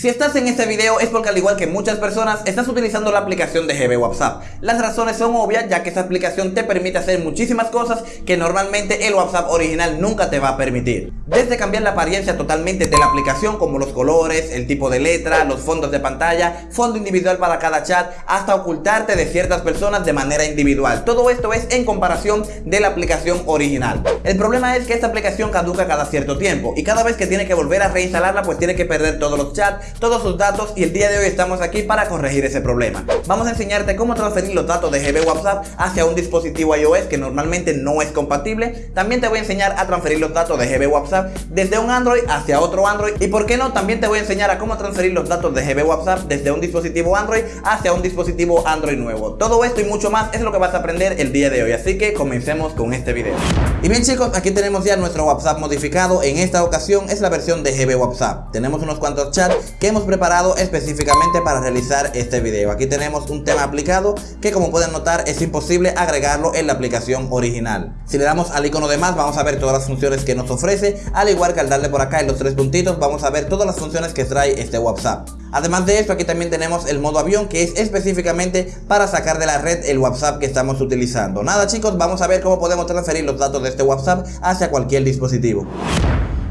Si estás en este video es porque al igual que muchas personas estás utilizando la aplicación de GB WhatsApp. Las razones son obvias ya que esta aplicación te permite hacer muchísimas cosas que normalmente el WhatsApp original nunca te va a permitir. Desde cambiar la apariencia totalmente de la aplicación como los colores, el tipo de letra, los fondos de pantalla, fondo individual para cada chat, hasta ocultarte de ciertas personas de manera individual. Todo esto es en comparación de la aplicación original. El problema es que esta aplicación caduca cada cierto tiempo y cada vez que tiene que volver a reinstalarla pues tiene que perder todos los chats todos sus datos y el día de hoy estamos aquí para corregir ese problema. Vamos a enseñarte cómo transferir los datos de GB WhatsApp hacia un dispositivo iOS que normalmente no es compatible. También te voy a enseñar a transferir los datos de GB WhatsApp desde un Android hacia otro Android y por qué no, también te voy a enseñar a cómo transferir los datos de GB WhatsApp desde un dispositivo Android hacia un dispositivo Android nuevo. Todo esto y mucho más es lo que vas a aprender el día de hoy, así que comencemos con este video. Y bien chicos, aquí tenemos ya nuestro WhatsApp modificado, en esta ocasión es la versión de GB WhatsApp. Tenemos unos cuantos chats que hemos preparado específicamente para realizar este video. Aquí tenemos un tema aplicado que como pueden notar es imposible agregarlo en la aplicación original. Si le damos al icono de más vamos a ver todas las funciones que nos ofrece, al igual que al darle por acá en los tres puntitos vamos a ver todas las funciones que trae este WhatsApp. Además de esto aquí también tenemos el modo avión que es específicamente para sacar de la red el WhatsApp que estamos utilizando. Nada chicos, vamos a ver cómo podemos transferir los datos de este WhatsApp hacia cualquier dispositivo.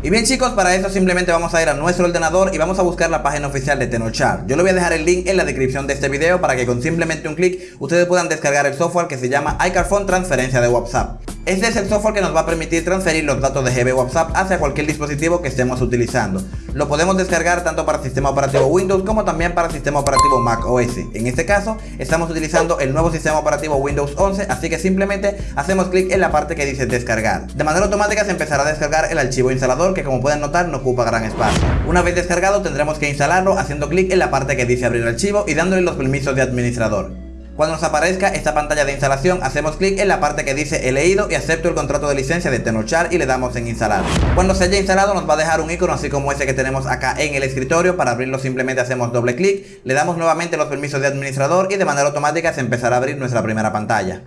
Y bien chicos, para eso simplemente vamos a ir a nuestro ordenador y vamos a buscar la página oficial de Tenochar. Yo le voy a dejar el link en la descripción de este video para que con simplemente un clic ustedes puedan descargar el software que se llama iCarphone Transferencia de WhatsApp. Este es el software que nos va a permitir transferir los datos de GB WhatsApp hacia cualquier dispositivo que estemos utilizando. Lo podemos descargar tanto para sistema operativo Windows como también para sistema operativo Mac OS. En este caso, estamos utilizando el nuevo sistema operativo Windows 11, así que simplemente hacemos clic en la parte que dice descargar. De manera automática se empezará a descargar el archivo instalador que como pueden notar no ocupa gran espacio. Una vez descargado tendremos que instalarlo haciendo clic en la parte que dice abrir archivo y dándole los permisos de administrador. Cuando nos aparezca esta pantalla de instalación, hacemos clic en la parte que dice he leído y acepto el contrato de licencia de Tenochar y le damos en instalar. Cuando se haya instalado nos va a dejar un icono así como ese que tenemos acá en el escritorio. Para abrirlo simplemente hacemos doble clic, le damos nuevamente los permisos de administrador y de manera automática se empezará a abrir nuestra primera pantalla.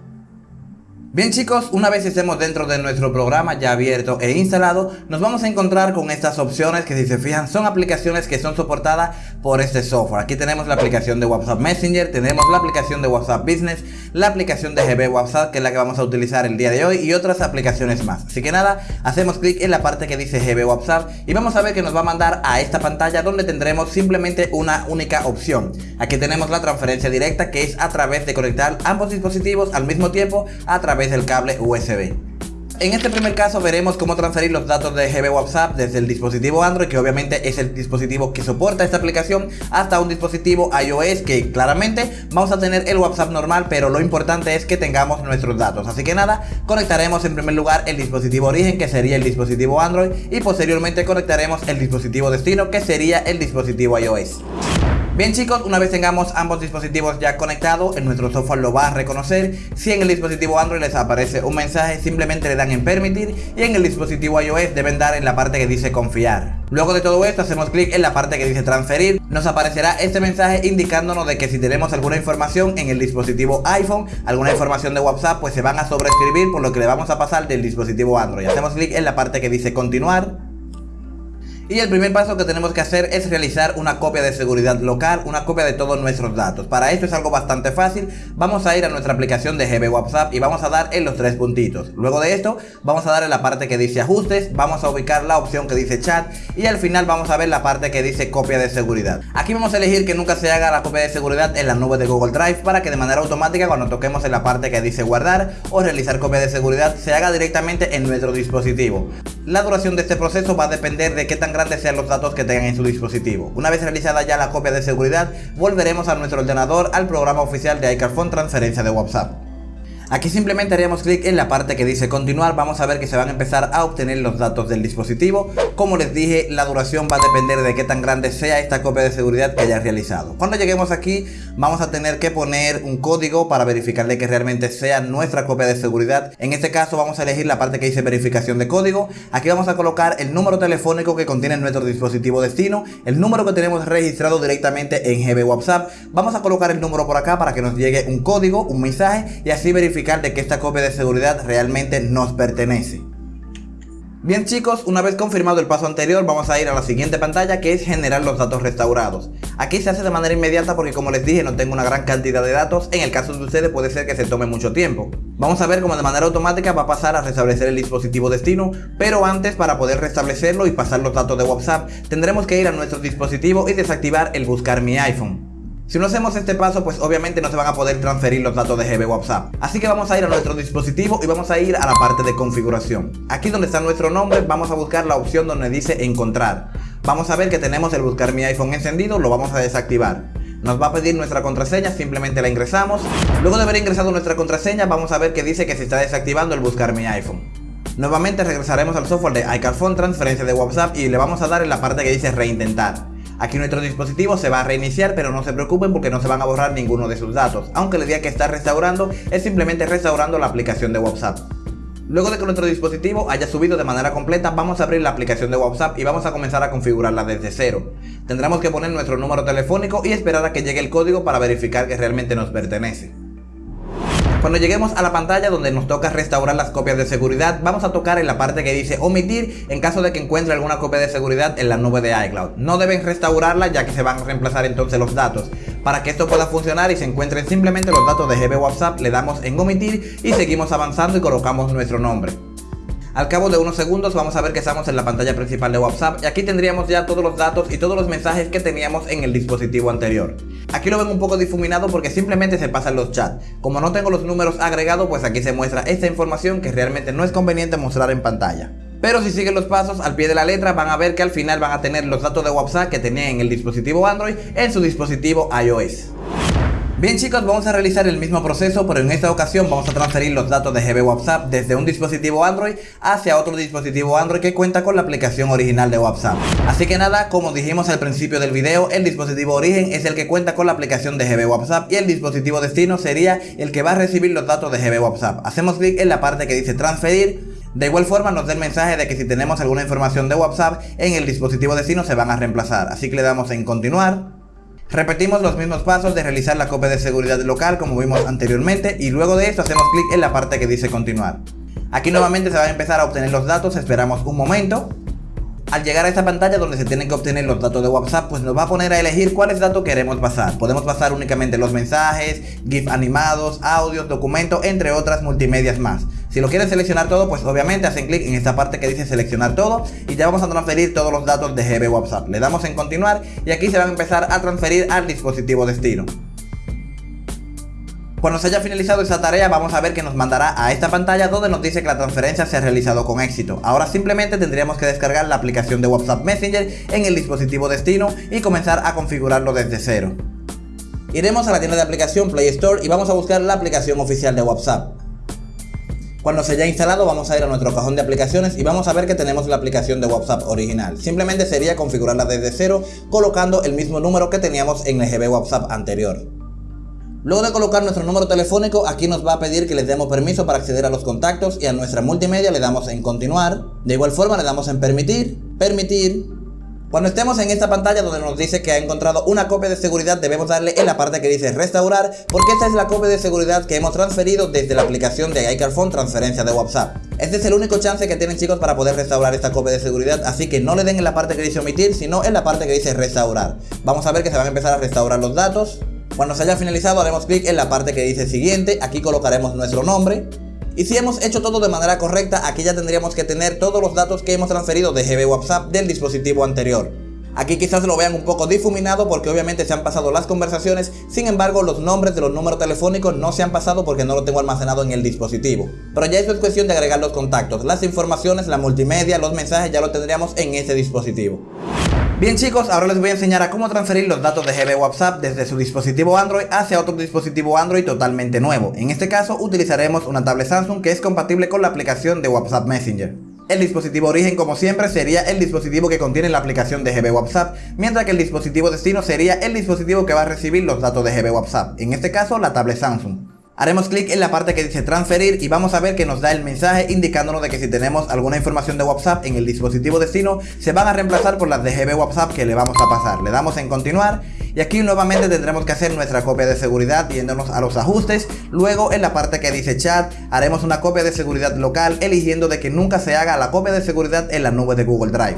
Bien chicos, una vez estemos dentro de nuestro programa ya abierto e instalado, nos vamos a encontrar con estas opciones que si se fijan son aplicaciones que son soportadas por este software. Aquí tenemos la aplicación de WhatsApp Messenger, tenemos la aplicación de WhatsApp Business, la aplicación de GB WhatsApp que es la que vamos a utilizar el día de hoy y otras aplicaciones más. Así que nada, hacemos clic en la parte que dice GB WhatsApp y vamos a ver que nos va a mandar a esta pantalla donde tendremos simplemente una única opción. Aquí tenemos la transferencia directa que es a través de conectar ambos dispositivos al mismo tiempo a través del cable USB. En este primer caso veremos cómo transferir los datos de GB WhatsApp desde el dispositivo Android, que obviamente es el dispositivo que soporta esta aplicación, hasta un dispositivo iOS, que claramente vamos a tener el WhatsApp normal, pero lo importante es que tengamos nuestros datos. Así que nada, conectaremos en primer lugar el dispositivo origen, que sería el dispositivo Android, y posteriormente conectaremos el dispositivo destino, que sería el dispositivo iOS. Bien chicos, una vez tengamos ambos dispositivos ya conectados, en nuestro software lo va a reconocer. Si en el dispositivo Android les aparece un mensaje, simplemente le dan en permitir y en el dispositivo iOS deben dar en la parte que dice confiar. Luego de todo esto hacemos clic en la parte que dice transferir, nos aparecerá este mensaje indicándonos de que si tenemos alguna información en el dispositivo iPhone, alguna información de WhatsApp, pues se van a sobreescribir por lo que le vamos a pasar del dispositivo Android. Hacemos clic en la parte que dice continuar y el primer paso que tenemos que hacer es realizar una copia de seguridad local, una copia de todos nuestros datos. Para esto es algo bastante fácil, vamos a ir a nuestra aplicación de GB WhatsApp y vamos a dar en los tres puntitos. Luego de esto vamos a dar en la parte que dice ajustes, vamos a ubicar la opción que dice chat y al final vamos a ver la parte que dice copia de seguridad. Aquí vamos a elegir que nunca se haga la copia de seguridad en la nube de Google Drive para que de manera automática cuando toquemos en la parte que dice guardar o realizar copia de seguridad se haga directamente en nuestro dispositivo. La duración de este proceso va a depender de qué tan grande sean los datos que tengan en su dispositivo. Una vez realizada ya la copia de seguridad, volveremos a nuestro ordenador al programa oficial de iCarphone Transferencia de WhatsApp. Aquí simplemente haríamos clic en la parte que dice continuar, vamos a ver que se van a empezar a obtener los datos del dispositivo. Como les dije, la duración va a depender de qué tan grande sea esta copia de seguridad que hayas realizado. Cuando lleguemos aquí, vamos a tener que poner un código para verificarle que realmente sea nuestra copia de seguridad. En este caso vamos a elegir la parte que dice verificación de código. Aquí vamos a colocar el número telefónico que contiene nuestro dispositivo destino, el número que tenemos registrado directamente en GB WhatsApp. Vamos a colocar el número por acá para que nos llegue un código, un mensaje y así verificar de que esta copia de seguridad realmente nos pertenece. Bien chicos, una vez confirmado el paso anterior vamos a ir a la siguiente pantalla que es generar los datos restaurados. Aquí se hace de manera inmediata porque como les dije no tengo una gran cantidad de datos, en el caso de ustedes puede ser que se tome mucho tiempo. Vamos a ver cómo de manera automática va a pasar a restablecer el dispositivo destino, pero antes para poder restablecerlo y pasar los datos de WhatsApp tendremos que ir a nuestro dispositivo y desactivar el buscar mi iPhone. Si no hacemos este paso, pues obviamente no se van a poder transferir los datos de GB WhatsApp. Así que vamos a ir a nuestro dispositivo y vamos a ir a la parte de configuración. Aquí donde está nuestro nombre, vamos a buscar la opción donde dice encontrar. Vamos a ver que tenemos el buscar mi iPhone encendido, lo vamos a desactivar. Nos va a pedir nuestra contraseña, simplemente la ingresamos. Luego de haber ingresado nuestra contraseña, vamos a ver que dice que se está desactivando el buscar mi iPhone. Nuevamente regresaremos al software de iCarphone, transferencia de WhatsApp y le vamos a dar en la parte que dice reintentar. Aquí nuestro dispositivo se va a reiniciar, pero no se preocupen porque no se van a borrar ninguno de sus datos. Aunque le diga que está restaurando, es simplemente restaurando la aplicación de WhatsApp. Luego de que nuestro dispositivo haya subido de manera completa, vamos a abrir la aplicación de WhatsApp y vamos a comenzar a configurarla desde cero. Tendremos que poner nuestro número telefónico y esperar a que llegue el código para verificar que realmente nos pertenece. Cuando lleguemos a la pantalla donde nos toca restaurar las copias de seguridad, vamos a tocar en la parte que dice omitir en caso de que encuentre alguna copia de seguridad en la nube de iCloud. No deben restaurarla ya que se van a reemplazar entonces los datos. Para que esto pueda funcionar y se encuentren simplemente los datos de GB WhatsApp, le damos en omitir y seguimos avanzando y colocamos nuestro nombre. Al cabo de unos segundos vamos a ver que estamos en la pantalla principal de WhatsApp y aquí tendríamos ya todos los datos y todos los mensajes que teníamos en el dispositivo anterior. Aquí lo ven un poco difuminado porque simplemente se pasan los chats. Como no tengo los números agregados pues aquí se muestra esta información que realmente no es conveniente mostrar en pantalla. Pero si siguen los pasos al pie de la letra van a ver que al final van a tener los datos de WhatsApp que tenían en el dispositivo Android en su dispositivo iOS. Bien chicos, vamos a realizar el mismo proceso, pero en esta ocasión vamos a transferir los datos de GB WhatsApp desde un dispositivo Android hacia otro dispositivo Android que cuenta con la aplicación original de WhatsApp. Así que nada, como dijimos al principio del video, el dispositivo origen es el que cuenta con la aplicación de GB WhatsApp y el dispositivo destino sería el que va a recibir los datos de GB WhatsApp. Hacemos clic en la parte que dice transferir de igual forma nos da el mensaje de que si tenemos alguna información de WhatsApp en el dispositivo destino se van a reemplazar. Así que le damos en continuar. Repetimos los mismos pasos de realizar la copia de seguridad local como vimos anteriormente y luego de esto hacemos clic en la parte que dice continuar. Aquí nuevamente se van a empezar a obtener los datos, esperamos un momento. Al llegar a esta pantalla donde se tienen que obtener los datos de WhatsApp, pues nos va a poner a elegir cuáles datos queremos pasar. Podemos pasar únicamente los mensajes, GIF animados, audios, documentos, entre otras multimedias más. Si lo quieren seleccionar todo, pues obviamente hacen clic en esta parte que dice seleccionar todo y ya vamos a transferir todos los datos de GB WhatsApp. Le damos en continuar y aquí se van a empezar a transferir al dispositivo destino. Cuando se haya finalizado esa tarea vamos a ver que nos mandará a esta pantalla donde nos dice que la transferencia se ha realizado con éxito. Ahora simplemente tendríamos que descargar la aplicación de WhatsApp Messenger en el dispositivo destino y comenzar a configurarlo desde cero. Iremos a la tienda de aplicación Play Store y vamos a buscar la aplicación oficial de WhatsApp. Cuando se haya instalado vamos a ir a nuestro cajón de aplicaciones y vamos a ver que tenemos la aplicación de WhatsApp original. Simplemente sería configurarla desde cero colocando el mismo número que teníamos en el GB WhatsApp anterior. Luego de colocar nuestro número telefónico, aquí nos va a pedir que les demos permiso para acceder a los contactos y a nuestra multimedia le damos en continuar. De igual forma le damos en permitir, permitir, cuando estemos en esta pantalla donde nos dice que ha encontrado una copia de seguridad debemos darle en la parte que dice restaurar porque esta es la copia de seguridad que hemos transferido desde la aplicación de iCarphone transferencia de WhatsApp. Este es el único chance que tienen chicos para poder restaurar esta copia de seguridad así que no le den en la parte que dice omitir sino en la parte que dice restaurar. Vamos a ver que se van a empezar a restaurar los datos. Cuando se haya finalizado haremos clic en la parte que dice siguiente, aquí colocaremos nuestro nombre, y si hemos hecho todo de manera correcta, aquí ya tendríamos que tener todos los datos que hemos transferido de GB WhatsApp del dispositivo anterior. Aquí quizás lo vean un poco difuminado porque obviamente se han pasado las conversaciones, sin embargo los nombres de los números telefónicos no se han pasado porque no lo tengo almacenado en el dispositivo. Pero ya esto es cuestión de agregar los contactos, las informaciones, la multimedia, los mensajes ya lo tendríamos en ese dispositivo. Bien chicos, ahora les voy a enseñar a cómo transferir los datos de GB WhatsApp desde su dispositivo Android hacia otro dispositivo Android totalmente nuevo. En este caso utilizaremos una tablet Samsung que es compatible con la aplicación de WhatsApp Messenger. El dispositivo origen como siempre sería el dispositivo que contiene la aplicación de GB WhatsApp, mientras que el dispositivo destino sería el dispositivo que va a recibir los datos de GB WhatsApp, en este caso la tablet Samsung. Haremos clic en la parte que dice transferir y vamos a ver que nos da el mensaje indicándonos de que si tenemos alguna información de WhatsApp en el dispositivo destino se van a reemplazar por las de GB WhatsApp que le vamos a pasar. Le damos en continuar Y aquí nuevamente tendremos que hacer nuestra copia de seguridad yéndonos a los ajustes. Luego en la parte que dice chat haremos una copia de seguridad local eligiendo de que nunca se haga la copia de seguridad en la nube de Google Drive.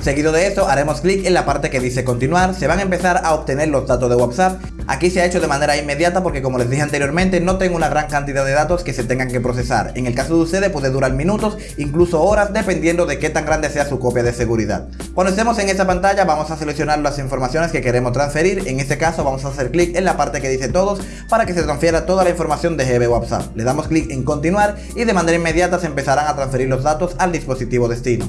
Seguido de esto haremos clic en la parte que dice continuar, se van a empezar a obtener los datos de WhatsApp. Aquí se ha hecho de manera inmediata porque como les dije anteriormente no tengo una gran cantidad de datos que se tengan que procesar. En el caso de ustedes puede durar minutos, incluso horas dependiendo de qué tan grande sea su copia de seguridad. Cuando estemos en esta pantalla vamos a seleccionar las informaciones que queremos transferir, en este caso vamos a hacer clic en la parte que dice todos para que se transfiera toda la información de GB WhatsApp. Le damos clic en continuar y de manera inmediata se empezarán a transferir los datos al dispositivo destino.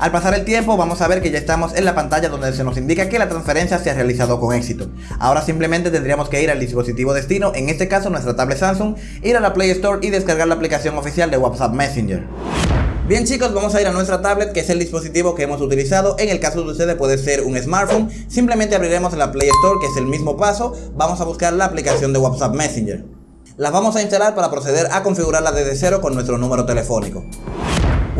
Al pasar el tiempo vamos a ver que ya estamos en la pantalla donde se nos indica que la transferencia se ha realizado con éxito. Ahora simplemente tendríamos que ir al dispositivo destino, en este caso nuestra tablet Samsung, ir a la Play Store y descargar la aplicación oficial de WhatsApp Messenger. Bien chicos, vamos a ir a nuestra tablet que es el dispositivo que hemos utilizado, en el caso de ustedes puede ser un smartphone, simplemente abriremos la Play Store que es el mismo paso, vamos a buscar la aplicación de WhatsApp Messenger. Las vamos a instalar para proceder a configurarla desde cero con nuestro número telefónico.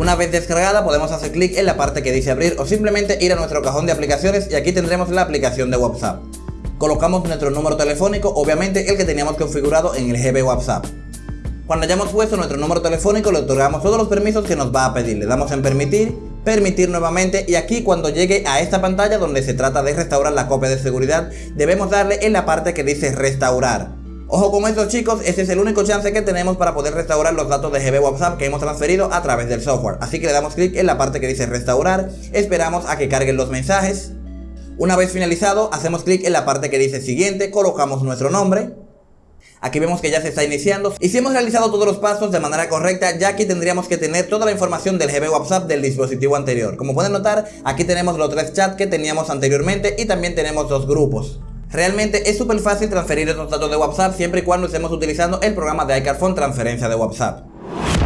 Una vez descargada podemos hacer clic en la parte que dice abrir o simplemente ir a nuestro cajón de aplicaciones y aquí tendremos la aplicación de WhatsApp. Colocamos nuestro número telefónico, obviamente el que teníamos configurado en el GB WhatsApp. Cuando hayamos puesto nuestro número telefónico le otorgamos todos los permisos que nos va a pedir. Le damos en permitir, permitir nuevamente y aquí cuando llegue a esta pantalla donde se trata de restaurar la copia de seguridad debemos darle en la parte que dice restaurar. Ojo con esto chicos, este es el único chance que tenemos para poder restaurar los datos de GB WhatsApp que hemos transferido a través del software. Así que le damos clic en la parte que dice restaurar, esperamos a que carguen los mensajes. Una vez finalizado, hacemos clic en la parte que dice siguiente, colocamos nuestro nombre. Aquí vemos que ya se está iniciando y si hemos realizado todos los pasos de manera correcta ya aquí tendríamos que tener toda la información del GB WhatsApp del dispositivo anterior Como pueden notar aquí tenemos los tres chats que teníamos anteriormente y también tenemos dos grupos Realmente es súper fácil transferir estos datos de WhatsApp siempre y cuando estemos utilizando el programa de iCarphone transferencia de WhatsApp.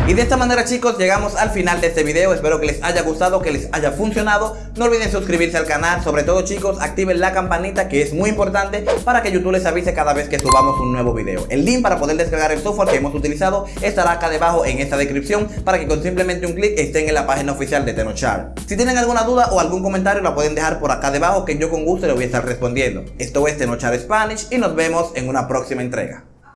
Y de esta manera chicos llegamos al final de este video, espero que les haya gustado, que les haya funcionado. No olviden suscribirse al canal, sobre todo chicos activen la campanita que es muy importante para que YouTube les avise cada vez que subamos un nuevo video. El link para poder descargar el software que hemos utilizado estará acá debajo en esta descripción para que con simplemente un clic estén en la página oficial de Tenochar Si tienen alguna duda o algún comentario la pueden dejar por acá debajo que yo con gusto les voy a estar respondiendo. Esto es Tenochar Spanish y nos vemos en una próxima entrega